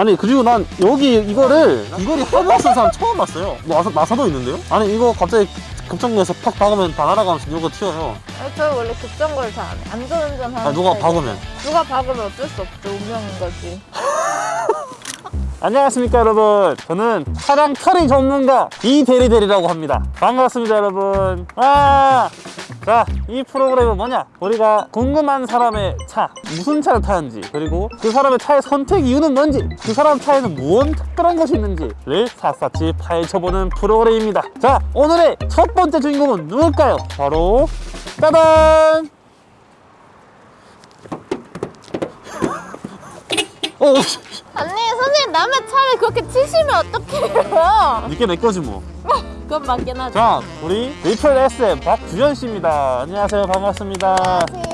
아니 그리고 난 여기 이거를 이거리 하부가 쓴 사람 처음 봤어요 나사, 나사도 있는데요? 아니 이거 갑자기 급정거에서 팍 박으면 다 날아가면서 이거 튀어요 아니, 저 원래 급정거를 잘 안 해. 안전운전 하는 아 누가. 박으면 누가 박으면 어쩔 수 없죠. 운명인 거지. 안녕하십니까 여러분 저는 차량 털이 전문가 이대리대리라고 합니다 반갑습니다 여러분 아! 자, 이 프로그램은 뭐냐? 우리가 궁금한 사람의 차, 무슨 차를 타는지, 그리고 그 사람의 차의 선택 이유는 뭔지, 그 사람 차에는 무언 특별한 것이 있는지를 샅샅이 파헤쳐보는 프로그램입니다. 자, 오늘의 첫 번째 주인공은 누굴까요? 바로, 짜잔! 어, 아니 선생님 남의 차를 그렇게 치시면 어떡해요? 이게 내 거지 뭐. 그건 맞긴 하죠. 자, 우리 리플 SM 박주현 씨입니다. 안녕하세요. 반갑습니다. 안녕하세요.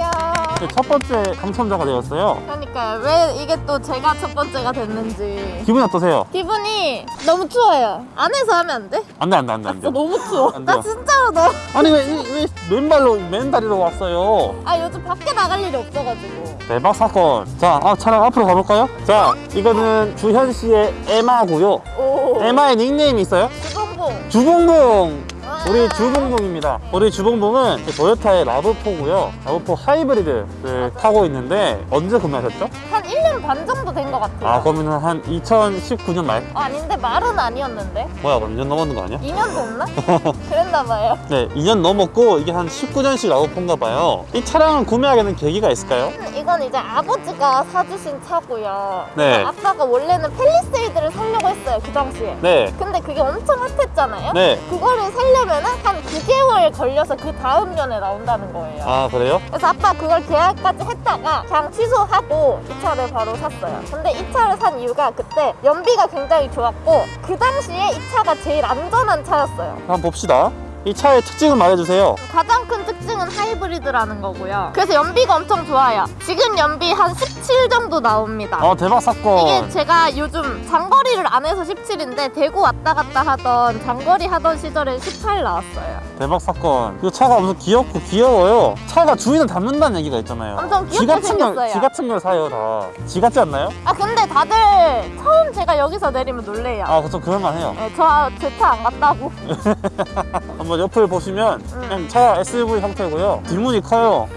네, 첫 번째 당첨자가 되었어요. 그러니까 왜 이게 또 제가 첫 번째가 됐는지 기분이 어떠세요? 기분이 너무 추워요. 안에서 하면 안 돼? 안 돼, 안 돼, 안 돼, 안 아, 돼. 너무 추워. 안 나. 진짜로 너무. 아니, 왜, 이- 왜 맨발로, 맨다리로 왔어요? 아 요즘 밖에 나갈 일이 없어가지고. 대박 사건. 자, 아, 차량 앞으로 가볼까요? 자, 이거는 주현 씨의 에마고요. 오. 에마의 닉네임이 있어요? 주봉봉. 주봉봉. 아. 우리 주봉봉입니다. 우리 주봉봉은 그 토요타의 라브4고요. 라브4 하이브리드를 타고 있는데 언제 구매하셨죠? 한 1년 반 정도 된 것 같아요. 아, 그러면 한 2019년 말? 아, 아닌데 말은 아니었는데. 뭐야, 그럼 2년 넘었는 거 아니야? 2년 됐나? 그랬나 봐요. 네, 2년 넘었고 이게 한 19년씩 라브4인가 봐요. 이 차량을 구매하게 된 계기가 있을까요? 이건 이제 아버지가 사주신 차고요. 네. 아빠가 원래는 펠리세이드를 사려고 했어요 그 당시에. 네, 근데 그게 엄청 핫했잖아요. 네. 그거를 살려면 은 한 9개월 걸려서 그 다음 년에 나온다는 거예요. 아, 그래요? 그래서 아빠 그걸 계약까지 했다가 그냥 취소하고 이 차를 바로 샀어요. 근데 이 차를 산 이유가 그때 연비가 굉장히 좋았고 그 당시에 이 차가 제일 안전한 차였어요. 한번 봅시다. 이 차의 특징을 말해주세요. 가장 큰 특징은 하이브리드라는 거고요. 그래서 연비가 엄청 좋아요. 지금 연비 한 17 정도 나옵니다. 어, 대박 이게 사건. 제가 요즘 장거리를 안 해서 17인데 대구 왔다 갔다 하던 장거리 하던 시절에 18 나왔어요. 대박 사건. 그 차가 엄청 귀엽고 귀여워요. 차가 주인을 닮는다는 얘기가 있잖아요. 엄청 귀엽게 지 같은 걸, 생겼어요. 지 같은 걸 사요, 다. 지 같지 않나요? 아 근데 다들 처음 제가 여기서 내리면 놀래요. 아, 그좀 그럴만 해요. 네, 저제 차 안 갔다고. 한번 옆을 보시면 음. 그냥 차 SUV 형태고요. 뒷문이 커요.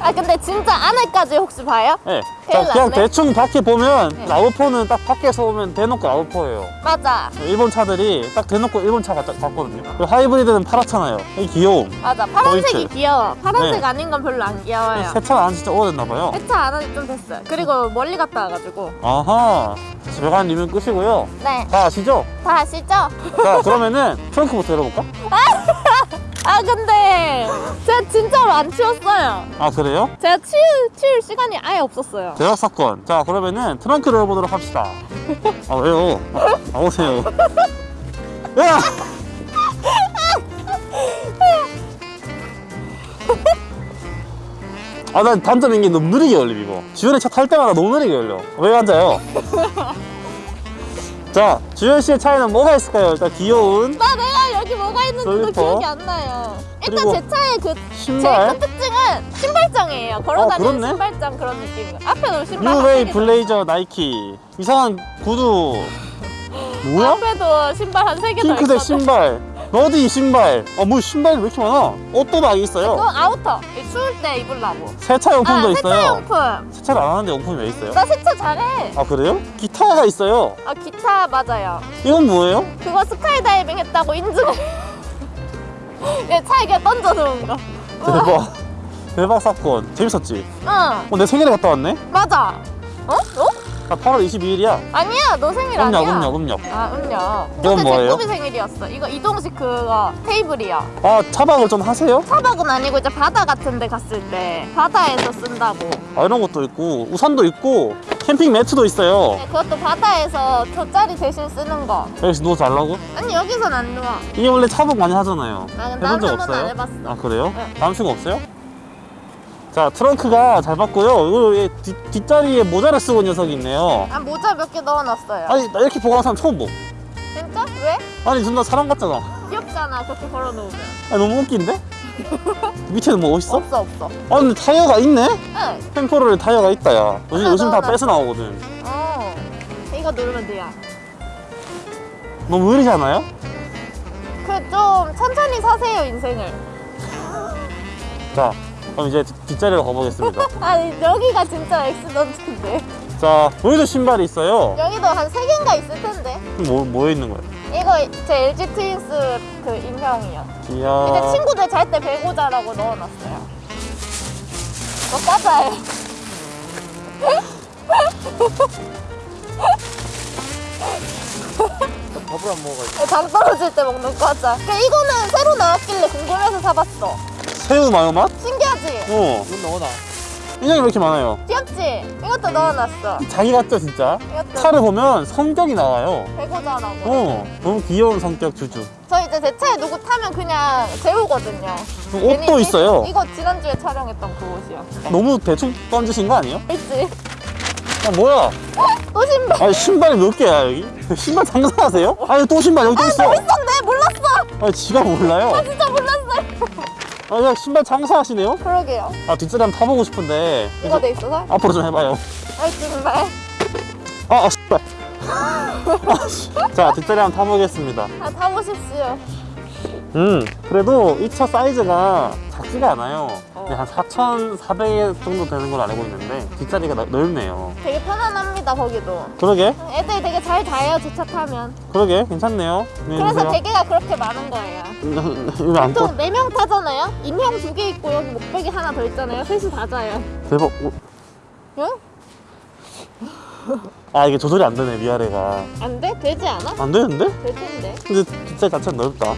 아 근데 진짜 안에까지 혹시 봐요? 네. 자, 그냥. 대충 밖에 보면 네. RAV4는 딱 밖에서 오면 대놓고 RAV4예요. 맞아. 일본 차들이 딱 대놓고 일본 차 같, 같거든요. 그리고 하이브리드는 파랗잖아요. 이 귀여움. 맞아. 파란색이 포인트. 귀여워. 파란색 네. 아닌 건 별로 안 귀여워요. 세차를 안 진짜 오래됐나 봐요. 세차 안 한지 좀 됐어요. 그리고 멀리 갔다 와가지고. 아하. 집에 가는 리뷰는 끝이고요. 네. 다 아시죠? 다 아시죠? 자, 그러면은 트렁크부터 열어볼까? 아 근데 제가 진짜로 안 치웠어요. 아, 그래요? 제가 치울, 치울 시간이 아예 없었어요. 대박 사건. 자, 그러면은 트렁크를 열어보도록 합시다. 아, 왜요? 아, 나오세요. 야! 아, 난 단점인 게 너무 느리게 열림, 이거. 주연이 차 탈 때마다 너무 느리게 열려. 왜 앉아요? 자, 주연 씨의 차에는 뭐가 있을까요? 일단 귀여운 나 뭐가 있는지도 슬리퍼. 기억이 안 나요. 일단 제 차의 그 제일 신발, 큰 특징은 신발장이에요. 걸어다니는 그렇네. 신발장 그런 느낌이에요. 앞에도 신발 한 뉴웨이 블레이저 나이키. 이상한 구두. 더- 뭐야? 앞에도 신발 한 세개더 있거든. 핑크색 신발. 너디 신발. 아, 뭐 신발이 왜 이렇게 많아? 옷도 막 있어요. 그건 아우터. 이 추울 때 입으려고. 세차 용품도 아, 있어요. 세차 용품. 세차를 안 하는데 용품이 왜 있어요? 나 세차 잘해. 아 그래요? 기타가 있어요. 아 기타 맞아요. 이건 뭐예요? 그거 스카이다이빙 했다고 인증을. 얘 차에 그냥 던져 놓은 거. 대박. 대박 사건. 재밌었지? 응 어, 내 생일에 갔다 왔네? 맞아. 어? 어? 나 8월 22일이야. 아니야 너 생일 음력, 아니야. 음력, 음력. 아 음력. 이건 뭐예요? 제 꿈이 생일이었어. 이거 이동식 그거 테이블이야. 아, 차박을 좀 하세요? 차박은 아니고 이제 바다 같은 데 갔을 때 바다에서 쓴다고. 아, 이런 것도 있고, 우산도 있고, 캠핑 매트도 있어요. 네, 그것도 바다에서 돗자리 대신 쓰는 거. 여기서 누워 잘라고? 아니 여기선 안 누워. 이게 원래 차박 많이 하잖아요. 아, 해본 난적 없어요? 안 해봤어. 아, 그래요? 네. 남친 없어요? 자, 트렁크가 잘 봤고요. 이거 얘 뒷, 뒷자리에 모자를 쓰고 있는 녀석이 있네요. 아 모자 몇 개 넣어놨어요. 아니, 나 이렇게 보관한 사람 처음 보. 진짜? 왜? 아니, 존나 사람 같잖아. 귀엽잖아 그렇게 걸어놓으면. 아, 너무 웃긴데? 밑에는 뭐 있어? 없어 없어 아 근데 타이어가 있네? 응 템포럴 타이어가 있다 야 요즘, 요즘 다 빼서 나오거든 어. 이거 누르면 돼요 너무 느리지 않아요? 그 좀 천천히 사세요 인생을 자 그럼 이제 뒷- 뒷자리로 가보겠습니다 아니 여기가 진짜 엑스던트인데 자 여기도 신발이 있어요 여기도 한세 개인가 있을 텐데 뭐, 뭐에 있는 거예요? 이거 제 LG 트윈스 그 인형이요. 이야. 이제 친구들 잘 때 배고자라고 넣어놨어요. 너 과자예요 밥을 안 먹어가지고. 당 떨어질 때 먹는 과자. 그러니까 이거는 새로 나왔길래 궁금해서 사봤어. 새우 마요 맛? 신기하지? 어. 이건 넣어놔. 인형이 왜 이렇게 많아요? 귀엽지? 이것도 넣어놨어. 자기 같죠 진짜? 이것도. 차를 보면 성격이 나와요. 배고자라고. 어 너무 귀여운 성격 주주. 저 이제 제 차에 누구 타면 그냥 재우거든요. 옷도 있어요. 이거 지난주에 촬영했던 그 옷이요. 너무 대충 던지신 거 아니에요? 있지? 아 뭐야? 또 신발. 아니 신발이 몇 개야 여기? 신발 장사하세요? 아니 또 신발 여기 또 있어. 있었네 몰랐어. 아니 지가 몰라요. 진짜 몰랐어요 아 그냥 신발 장사하시네요? 그러게요. 아 뒷자리 한번 타보고 싶은데. 이거 돼 있어서? 앞으로 좀 해봐요. 아이 정말. 아, 아 씨발. 아, 씨. 자 뒷자리 한번 타보겠습니다. 아 타보십시오. 음 그래도 이차 사이즈가 작지가 않아요 한 4,400 정도 되는 걸로 알고 있는데 뒷자리가 나- 넓네요. 되게 편안합니다 거기도. 그러게. 애들이 되게 잘 자요 제차 타면. 그러게 괜찮네요. 네, 그래서 보세요. 베개가 그렇게 많은 거예요? 보통 4명 타잖아요? 인형 두 개 있고 여기 목베개 하나 더 있잖아요. 셋이 다 자요. 대박. 어, 응? 아 이게 조절이 안 되네 위아래가. 안 돼? 되지 않아? 안 되는데? 될 텐데. 근데 뒷자리 자체가 넓다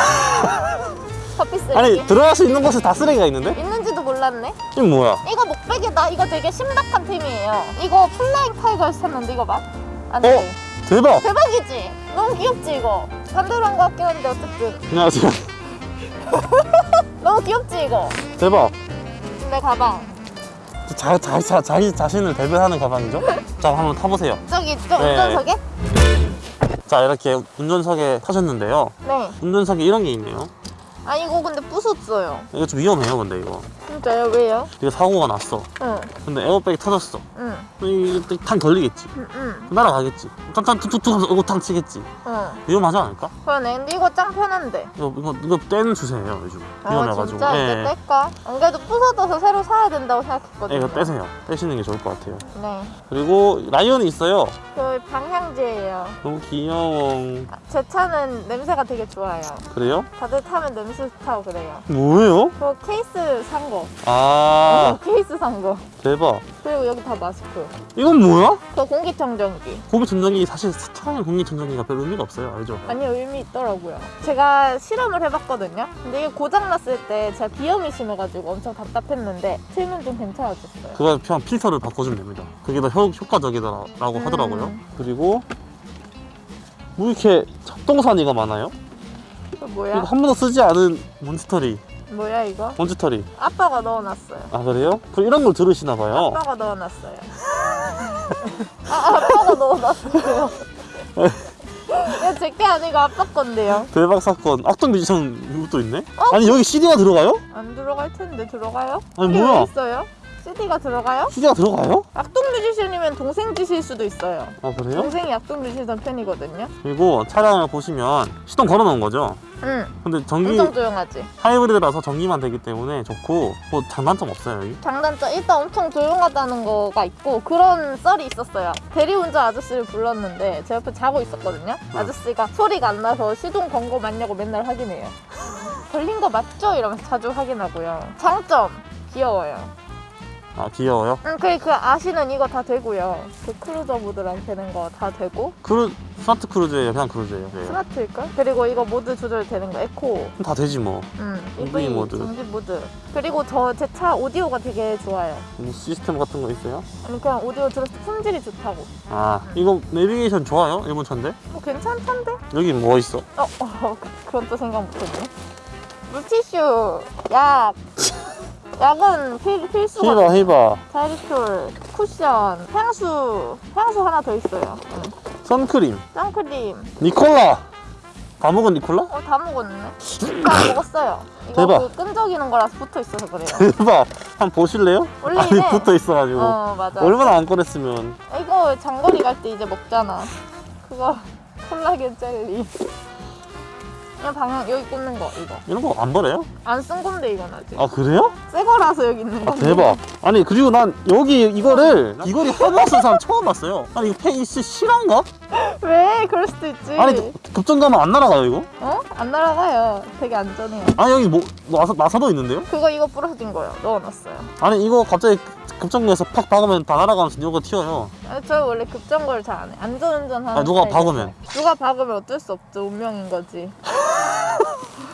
커피 쓰레기 아니 들어갈 수 있는 곳에 다 쓰레기가 있는데? 있는지도 몰랐네 이건 뭐야? 이거 목베개다 이거 되게 신박한 템이에요 이거 플라잉 타이거에서 샀는데 이거 봐 어? 안돼 대박! 대박이지? 너무 귀엽지 이거 반대로 한 거 같긴 한데 어쨌든 안녕하세요 너무 귀엽지 이거 대박 내 가방 자, 자, 자, 자기 자신을 대변하는 가방이죠? 자 한번 타보세요 저기 저 네. 운전석에? 자 이렇게 운전석에 타셨는데요 네. 운전석에 이런 게 있네요 아 이거 근데 부쉈어요. 이거 좀 위험해요 근데 이거 진짜요? 왜요? 이거 사고가 났어 응, 근데 에어백이 터졌어 응, 이게 탕 걸리겠지 응, 응. 날아가겠지 탕탕 툭툭툭 하면서 얼굴 탕 치겠지 응. 위험하지 않을까? 그러네. 근데 이거 짱 편한데. 이거 이거 이거 떼는 추세예요 요즘 아 위험해가지고 진짜 이제 예. 뗄까? 안 그래도 부서져서 새로 사야 된다고 생각했거든요. 예, 이거 떼세요 떼시는 게 좋을 것 같아요 네. 그리고 라이언이 있어요 그 방향제예요. 너무 귀여워 아, 제 차는 냄새가 되게 좋아요. 그래요? 다들 타면 냄새 좋다고 그래요. 뭐예요? 그 케이스 산 거. 아 어, 케이스 산 거. 대박 그리고 여기 다 마스크. 이건 뭐야? 그 공기청정기. 공기청정기 사실 차량 공기청정기가 별 의미가 없어요 알죠? 아니 의미 있더라고요. 제가 실험을 해봤거든요. 근데 이게 고장 났을 때 제가 비염이 심해가지고 엄청 답답했는데 틀면 좀 괜찮아졌어요. 그거 그냥 필터를 바꿔주면 됩니다 그게 더 효, 효과적이라고 음. 하더라고요 그리고 뭐 이렇게 잡동사니가 많아요? 그 이거 뭐야? 한 번도 쓰지 않은 몬스터리 뭐야 이거? 몬스터리 아빠가 넣어놨어요. 아 그래요? 그럼 이런 걸 들으시나 봐요 아빠가 넣어놨어요. 아 아빠가 넣어놨어요. 이거 제게 아니고 아빠 건데요. 대박 사건 악동 뮤지션 이것도 있네? 어? 아니 여기 CD가 들어가요? 안 들어갈 텐데 들어가요? 아니 뭐야 있어요? CD가 들어가요? CD가 들어가요? 악동 뮤지션이면 동생 지실 수도 있어요. 아 그래요? 동생이 악동 뮤지션 팬이거든요. 그리고 차량을 보시면 시동 걸어 놓은 거죠 응, 근데 전기 엄청 조용하지. 하이브리드라서 전기만 되기 때문에 좋고 뭐 장단점 없어요 여기 장단점 일단 엄청 조용하다는 거가 있고 그런 썰이 있었어요. 대리운전 아저씨를 불렀는데 제 옆에 자고 있었거든요. 아저씨가 소리가 안 나서 시동 건 거 맞냐고 맨날 확인해요. 걸린 거 맞죠? 이러면서 자주 확인하고요. 장점 귀여워요. 아 귀여워요? 응, 그, 그 아시는 이거 다 되고요. 그 크루즈 모드랑 되는 거 다 되고 크루 스마트 크루즈예요 그냥 크루즈예요 네. 스마트일걸? 그리고 이거 모드 조절 되는 거 에코. 다 되지 뭐 응, EV EV 모드. 전기 모드. 그리고 저 제 차 오디오가 되게 좋아요. 뭐 시스템 같은 거 있어요? 아니 그냥 오디오 들었을 때 품질이 좋다고. 아 이거 내비게이션 좋아요? 일본 차인데? 뭐 괜찮던데? 여기 뭐 있어? 어, 어 그- 그건 또 생각 못했네. 물티슈, 약. 약은 필, 필수가 히바 히바 자리톨, 쿠션, 향수. 향수 하나 더 있어요. 응. 선크림 선크림. 니콜라 다 먹은 니콜라? 어, 다 먹었네. 다 먹었어요. 이거 대박. 그 끈적이는 거라서 붙어 있어서 그래요. 대박. 한번 보실래요? 원래 아니 이래. 붙어 있어가지고 어, 맞아. 얼마나 안 꺼냈으면 이거 장거리 갈 때 이제 먹잖아. 그거 콜라겐 젤리. 이거 방향 여기 꽂는 거 이거. 이런 거 안 버려요? 안 쓴 건데 이건 아직. 아 그래요? 새 거라서 여기 있는 아 건데. 대박. 아니 그리고 난 여기 이거를 이거리 허브 쓴 사람 처음 봤어요. 아니 이거 페이스 실화인가? 왜? 그럴 수도 있지. 아니 급정 가면 안 날아가요 이거? 어? 안 날아가요. 되게 안전해요. 아니 여기 뭐 나사, 나사도 있는데요? 그거 이거 부러진 거요. 넣어놨어요. 아니 이거 갑자기 급정거에서 팍 박으면 다 날아가면서 이거 튀어요. 아, 저 원래 급정거를 잘 안 해. 안전운전 하는 아, 누가. 박으면? 누가 박으면 어쩔 수 없죠. 운명인 거지.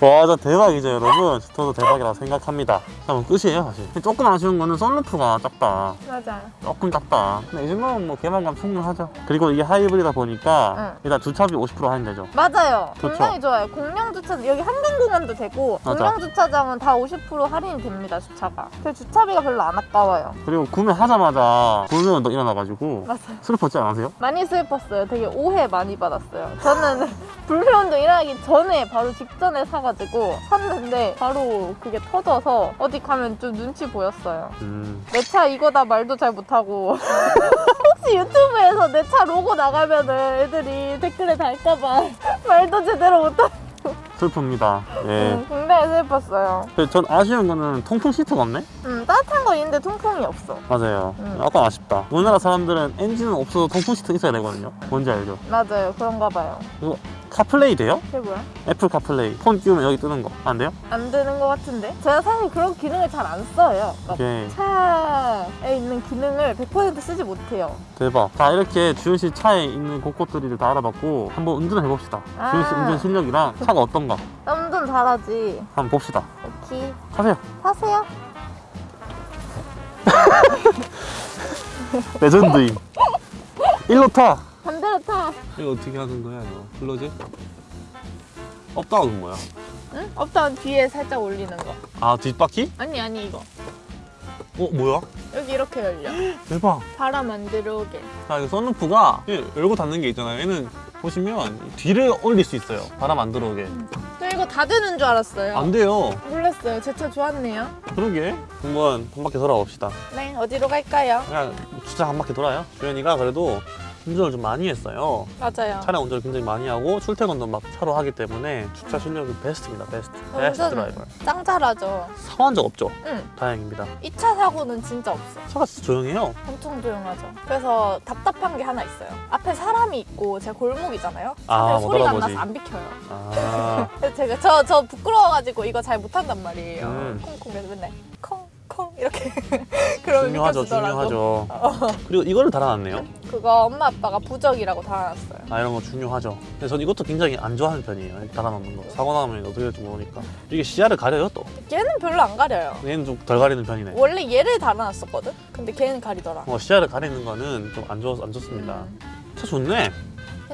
와 진짜 대박이죠 여러분. 저도 대박이라고 생각합니다. 자 그럼 끝이에요 사실. 조금 아쉬운 거는 썬루프가 작다. 맞아. 조금 작다. 근데 이 정도면 뭐 개방감 충분하죠. 그리고 이게 하이브리드다 보니까 응. 일단 주차비 50% 할인되죠. 맞아요. 좋죠. 굉장히 좋아요. 공영 주차 여기 한강공원도 되고 맞아. 공영 주차장은 다 50% 할인이 됩니다. 주차가. 그 주차비가 별로 안 아까워요. 그리고 구매하자마자 불매운동 일어나가지고 맞아요. 슬펐지 않으세요? 많이 슬펐어요. 되게 오해 많이 받았어요. 저는 불매운동 일어나기 전에 바로 직전에 사 가지고 샀는데 바로 그게 터져서 어디 가면 좀 눈치 보였어요. 음. 내차 이거다 말도 잘 못하고 혹시 유튜브에서 내 차 로고 나가면 은 애들이 댓글에 달까봐 말도 제대로 못하고 슬픕니다. 예. 음, 굉장히 슬펐어요. 근데 전 아쉬운 거는 통풍 시트가 없네? 음, 따뜻한 거 있는데 통풍이 없어. 맞아요. 음. 약간 아쉽다. 우리나라 사람들은 엔진은 없어도 통풍 시트 있어야 되거든요. 뭔지 알죠? 맞아요. 그런가 봐요. 카플레이 돼요? 그게 뭐야? 애플 카플레이. 폰 끼우면 여기 뜨는 거. 안 돼요? 안 되는 것 같은데? 제가 사실 그런 기능을 잘 안 써요. 오케이. 차에 있는 기능을 100% 쓰지 못해요. 대박. 자, 이렇게 주현 씨 차에 있는 곳곳들을 다 알아봤고 한번 운전을 해봅시다. 아. 주현 씨 운전 실력이랑 차가 어떤가 운전 잘하지. 한번 봅시다. 오케이. 타세요. 타세요. 레전드임. 일로 타. 타. 이거 어떻게 하는 거야, 이거? Close? Up down은 뭐야? 응? Up down 뒤에 살짝 올리는 거. 아, 뒷바퀴? 아니, 아니, 이거. 어, 뭐야? 여기 이렇게 열려. 대박. 바람 안 들어오게. 자, 이거 썬루프가 열고 닫는 게 있잖아요. 얘는 보시면 뒤를 올릴 수 있어요. 바람 안 들어오게. 저 이거 다 되는 줄 알았어요. 안 돼요. 몰랐어요. 제 차 좋았네요. 그러게. 한번 한 바퀴 돌아봅시다. 네, 어디로 갈까요? 그냥 주차 한 바퀴 돌아요. 주현이가 그래도 운전을 좀 많이 했어요. 맞아요. 차량 운전을 굉장히 많이 하고 출퇴근도 막 차로 하기 때문에 주차 실력이 베스트입니다. 베스트. 베스트 드라이버. 짱 잘하죠. 사고한 적 없죠? 응. 다행입니다. 이차 사고는 진짜 없어. 차가 진짜 조용해요. 엄청 조용하죠. 그래서 답답한 게 하나 있어요. 앞에 사람이 있고 제가 골목이잖아요. 아, 못 소리가 안. 나서 안 비켜요. 아, 제가 저, 저 부끄러워가지고 이거 잘 못한단 말이에요. 음. 콩콩 그래서 맨날 콩 콩 이렇게 그러면 중요하죠, 비켜주더라고. 중요하죠. 그리고 이거를 달아놨네요. 그거 엄마 아빠가 부적이라고 달아놨어요. 아 이런 거 중요하죠. 근데 전 이것도 굉장히 안 좋아하는 편이에요. 달아놓는 거. 사고 나면 어떻게 될지 모르니까. 이게 시야를 가려요 또. 얘는 별로 안 가려요. 얘는 좀 덜 가리는 편이네. 원래 얘를 달아놨었거든? 근데 걔는 가리더라. 어, 시야를 가리는 거는 좀 안 좋, 안 좋습니다. 음. 차 좋네.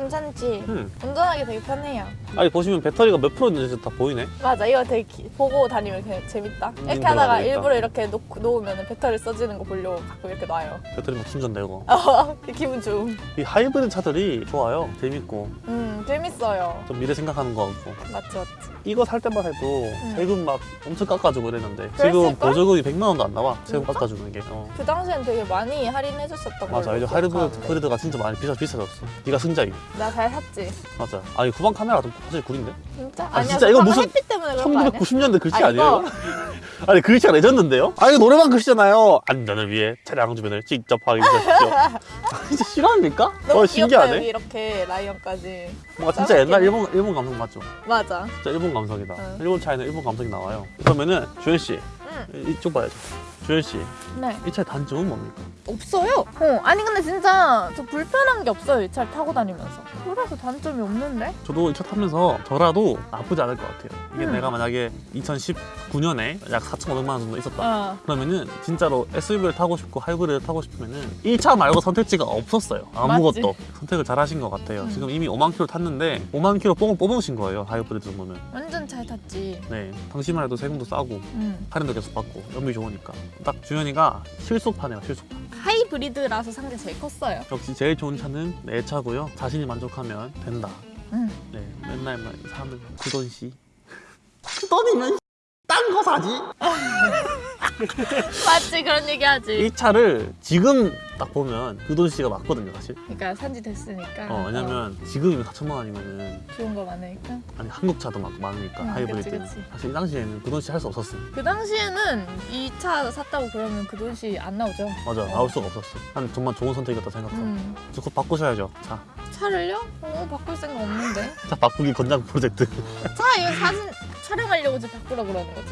괜찮지? 음. 운전하기 되게 편해요. 아니 보시면 배터리가 몇 프로 있는지 다 보이네. 맞아, 이거 되게 기- 보고 다니면 그냥 재밌다. 음, 이렇게 하다가 되겠다. 일부러 이렇게 놓, 놓으면 배터리 써지는 거 보려고 가끔 이렇게 놔요. 배터리 막 충전되고. 어, 기분 좋음. 이 하이브리드 차들이 좋아요. 재밌고 음, 재밌어요. 좀 미래 생각하는 거 같고. 맞지, 맞지. 이거 살 때만 해도 세금 막 엄청 깎아주고 이랬는데 지금? 보조금이 100만 원도 안 나와. 세금 진짜? 깎아주는 게. 어. 그 당시엔 되게 많이 할인해 줬었던 거 맞아. 이제 하이브리드가 진짜 많이 비싸 비싸졌어. 네가 승자임. 나잘 샀지. 맞아. 아니 후방 카메라 좀 사실 구린데? 진짜? 아, 아니야, 진짜 이거 무슨 햇빛 때문에 그런 거 아니야? 1990년대 글씨 아, 아, 니에요? 아니 글씨가 레전드인데요? 아 이거 노래방 글씨잖아요. 안전을 위해 차량 주변을 직접 확인하십시오. 아, 진짜 싫어합니까? 너무 어 귀엽다, 신기하네. 여기 이렇게 라이언까지. 뭔가 진짜 옛날 일본 일본 감성 맞죠? 맞아. 진짜 일본 감성이다. 응. 일본 차에는 일본 감성이 나와요. 그러면은 주현 씨 응. 이쪽 봐야죠. 주현 씨, 네. 이 차의 단점은 뭡니까? 없어요. 어, 아니 근데 진짜 저 불편한 게 없어요. 이 차를 타고 다니면서. 그래서 단점이 없는데? 저도 이 차 타면서 저라도 나쁘지 않을 것 같아요. 이게 음. 내가 만약에 2019년에 약 4,500만 원 정도 있었다. 어. 그러면은 진짜로 SUV를 타고 싶고 하이브리드를 타고 싶으면은 이차 말고 선택지가 없었어요. 아무것도 선택을 잘 하신 것 같아요. 음. 지금 이미 5만 킬로 탔는데 5만 킬로 뽕을 뽑으신 거예요. 하이브리드 정도면. 완전 잘 탔지. 네, 당시만 해도 세금도 싸고 음. 할인도 계속 받고 연비 좋으니까 딱 주현이가 실속파네요. 실속파. 하이브리드라서 산게 제일 컸어요. 역시 제일 좋은 차는 내 차고요. 자신이 만족하면 된다. 응. 네, 맨날 막 사람들 그 돈씨. 그 돈이면 딴거 사지. 맞지 그런 얘기 하지. 이 차를 지금 딱 보면 그 돈 씨가 맞거든요, 사실. 그러니까 산지 됐으니까. 어, 왜냐면 지금이면 4천만 원이면은 어, 좋은 거 많으니까. 아니 한국 차도 막 많으니까 음, 그치. 사실 이 당시에는 그 돈 씨 할 수 없었어. 그 당시에는 이 차 샀다고 그러면 그 돈이 안 나오죠. 맞아, 나올 수가 없었어. 난 정말 좋은 선택이었다 생각해. 음. 저 그거 바꾸셔야죠. 자, 차를요? 어 바꿀 생각 없는데. 차 바꾸기 권장 프로젝트. 차 이거 사진 촬영하려고 이제 바꾸라 그러는 거지.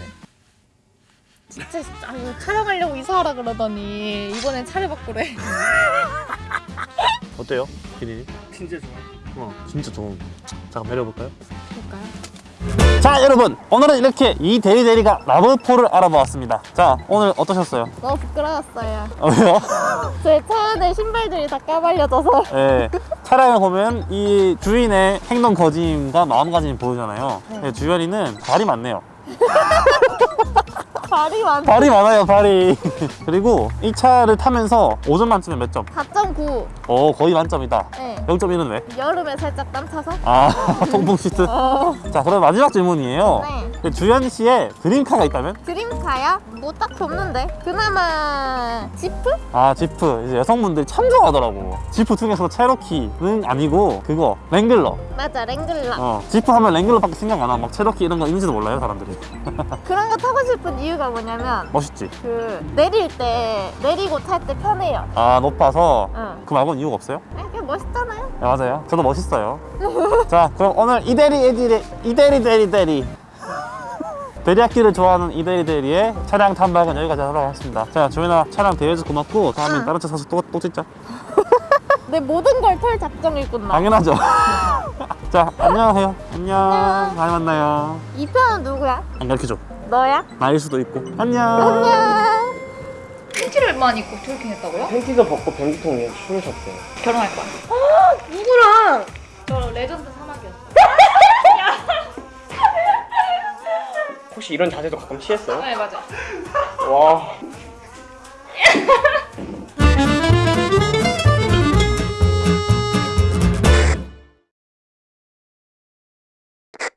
진짜 아 이거 촬영하려고 이사하라 그러더니 이번엔 차를 바꾸래. 어때요, 기린이? 진짜 좋아. 어, 진짜 좋은. 잠깐 내려볼까요? 볼까요? 자 여러분 오늘은 이렇게 이 대리대리가 라브4를 알아보았습니다 자 오늘 어떠셨어요? 너무 부끄러웠어요. 어, 왜요? 제 차 안에 신발들이 다 까발려져서. 예, 차량을 보면 이 주인의 행동 거짐과 마음가짐이 보이잖아요 네. 예, 주연이는 발이 많네요 발이 많. 발이 많아요 발이 그리고 이 차를 타면서 5점 만점에 몇 점? 4.9. 오 거의 만점이다 네. 0.1은 왜? 여름에 살짝 땀 차서. 아 통풍 시트 어. 자 그럼 마지막 질문이에요 네. 그 주연 씨의 드림카가 있다면? 드림카야? 뭐 딱히 없는데. 그나마 지프? 아 지프 이제 여성분들이 참 좋아하더라고 지프 중에서 체로키는 아니고 그거 랭글러 맞아 랭글러. 어 지프 하면 랭글러밖에 생각 안 나. 막 체로키 이런 거 있는지도 몰라요 사람들이 그런 거 타고 싶은 이유가 뭐냐면 멋있지 그 내릴 때 내리고 탈 때 편해요. 아 높아서 응. 그 말고는 이유가 없어요? 아, 그게 멋있잖아요. 네, 맞아요 저도 멋있어요 자 그럼 오늘 이대리 에디리 이대리 대리 대리 대리학기를 좋아하는 이대리 대리의 차량 탐방은 여기까지 하도록 하겠습니다 자 조연아 차량 대여해줘서 고맙고 다음엔 응. 다른 차 사서 또, 또 찍자 내 모든 걸 털 작정이구나. 당연하죠 자 안녕하세요 안녕 안녕. 다음에 만나요 이 편은 누구야? 안 가르쳐줘 너야? 나일 수도 있고 안녕 안녕. 팬티를만 입고 트월킹 했다고요? 팬티도 벗고 변기통에 춤을 췄대요. 결혼할 거야. 누구랑? 저 레전드 사막이었어. 혹시 이런 자세도 가끔 취했어요? 네 맞아. 와.